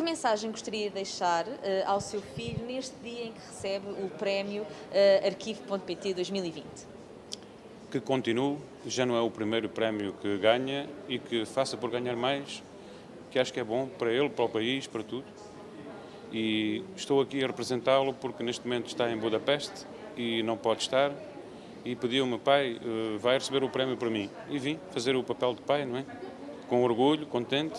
Que mensagem gostaria de deixar uh, ao seu filho neste dia em que recebe o prémio uh, Arquivo.pt 2020? Que continue, já não é o primeiro prémio que ganha e que faça por ganhar mais, que acho que é bom para ele, para o país, para tudo. E estou aqui a representá-lo porque neste momento está em Budapeste e não pode estar. E pediu-me, pai, uh, vai receber o prémio para mim. E vim fazer o papel de pai, não é? Com orgulho, contente